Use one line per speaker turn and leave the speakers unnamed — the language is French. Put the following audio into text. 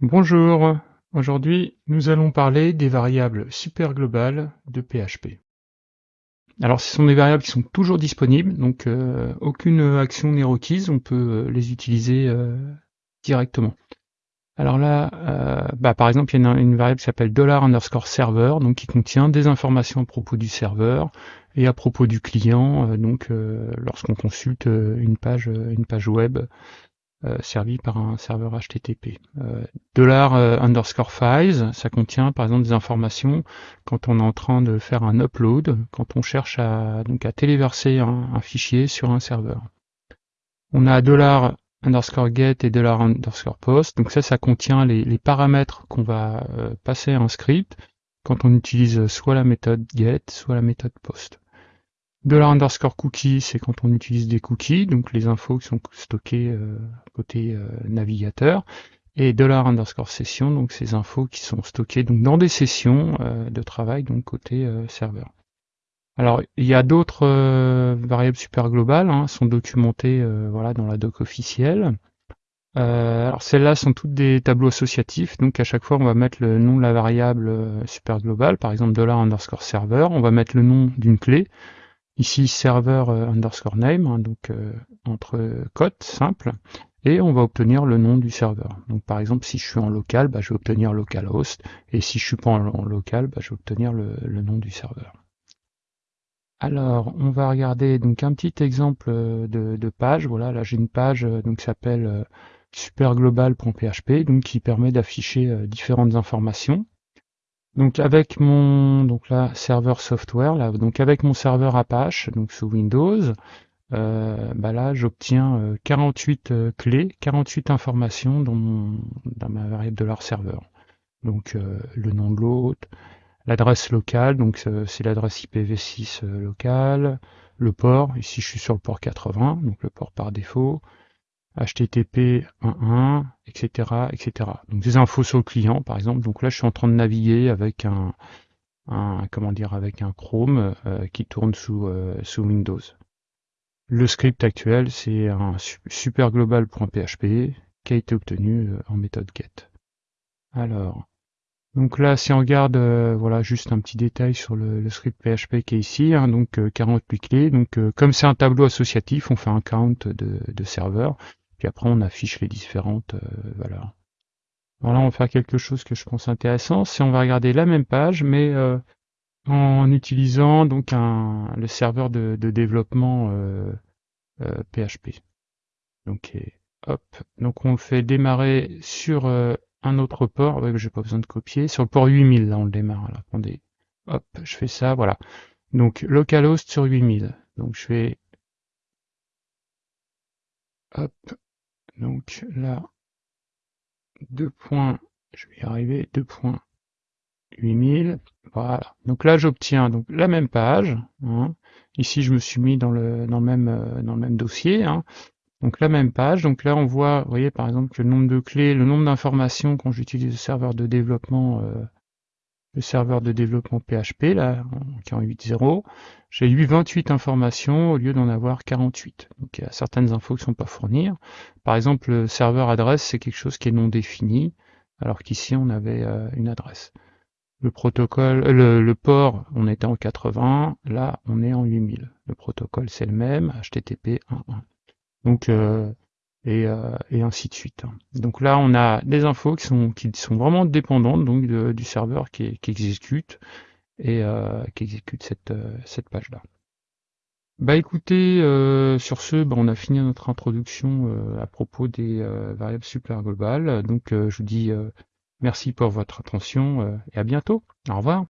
Bonjour, aujourd'hui nous allons parler des variables superglobales de PHP. Alors ce sont des variables qui sont toujours disponibles, donc euh, aucune action n'est requise, on peut euh, les utiliser euh, directement. Alors là, bah, par exemple, il y a une, variable qui s'appelle $_ underscore server, donc qui contient des informations à propos du serveur et à propos du client, donc lorsqu'on consulte une page, une page web servi par un serveur HTTP. Euh, dollar euh, underscore files, ça contient par exemple des informations quand on est en train de faire un upload, quand on cherche à, donc à téléverser un, fichier sur un serveur. On a dollar underscore get et dollar underscore post, donc ça, ça contient les, paramètres qu'on va passer à un script quand on utilise soit la méthode get, soit la méthode post. Dollar underscore cookie, c'est quand on utilise des cookies, donc les infos qui sont stockées euh, côté euh, navigateur. Et dollar underscore session, donc ces infos qui sont stockées donc dans des sessions euh, de travail, donc côté serveur. Alors il y a d'autres variables super globales, hein, sont documentées voilà dans la doc officielle. alors celles-là sont toutes des tableaux associatifs, donc à chaque fois on va mettre le nom de la variable super globale, par exemple dollar underscore server, on va mettre le nom d'une clé. Ici serveur euh, underscore name, hein, donc euh, entre cotes simple, et on va obtenir le nom du serveur. Donc par exemple, si je suis en local, bah, je vais obtenir localhost, et si je suis pas en, local, bah, je vais obtenir le, nom du serveur. Alors, on va regarder donc un petit exemple euh, de, page. Voilà, là j'ai une page donc qui s'appelle superglobal.php, donc qui permet d'afficher différentes informations. Donc avec mon donc là serveur software là donc avec mon serveur Apache donc sous Windows euh, bah là j'obtiens 48 euh, euh, clés 48 informations dans dans ma variable de leur serveur. Donc le nom de l'hôte l'adresse locale donc c'est l'adresse IPv6 locale le port ici je suis sur le port 80 donc le port par défaut HTTP 1.1, etc., etc. Donc des infos sur le client, par exemple. Donc là, je suis en train de naviguer avec un, comment dire, avec un Chrome euh, qui tourne sous, euh, sous Windows. Le script actuel, c'est un superglobal.php qui a été obtenu euh, en méthode get. Alors, donc là, si on regarde, voilà, juste un petit détail sur le, script PHP qui est ici, hein, donc 48 clés. Donc, comme c'est un tableau associatif, on fait un count de, de serveurs. Puis après, on affiche les différentes euh, valeurs. Alors là, on va faire quelque chose que je pense intéressant. C'est on va regarder la même page, mais euh, en utilisant donc un, le serveur de, développement PHP. Euh, donc, hop. Donc on le fait démarrer sur un autre port. Ouais, j'ai pas besoin de copier. Sur le port 8000, là, on le démarre. Attendez. Hop, je fais ça, voilà. Donc localhost sur 8000. Donc je fais hop, donc là, deux points, je vais y arriver, 2.8000, voilà. Donc là, j'obtiens donc la même page. Hein. Ici, je me suis mis dans le, dans le, même, euh, dans le même dossier. Hein. Donc la même page. Donc là, on voit, vous voyez par exemple que le nombre de clés, le nombre d'informations quand j'utilise le serveur de développement euh, le serveur de développement PHP, là, en 8.0, j'ai eu 28 informations au lieu d'en avoir 48. Donc il y a certaines infos qui ne sont pas fournies. Par exemple, le serveur adresse, c'est quelque chose qui est non défini, alors qu'ici on avait euh, une adresse. Le protocole, le, port, on était en 80, là on est en 8000. Le protocole c'est le même, HTTP 1.1. Donc euh, euh, et, ainsi de suite. Donc là, on a des infos qui sont, qui sont vraiment dépendantes donc du serveur qui, exécute et euh, qui exécute cette, euh, cette page-là. Bah écoutez, sur ce, bah, on a fini notre introduction à propos des variables super globales. Donc je vous dis merci pour votre attention et à bientôt. Au revoir.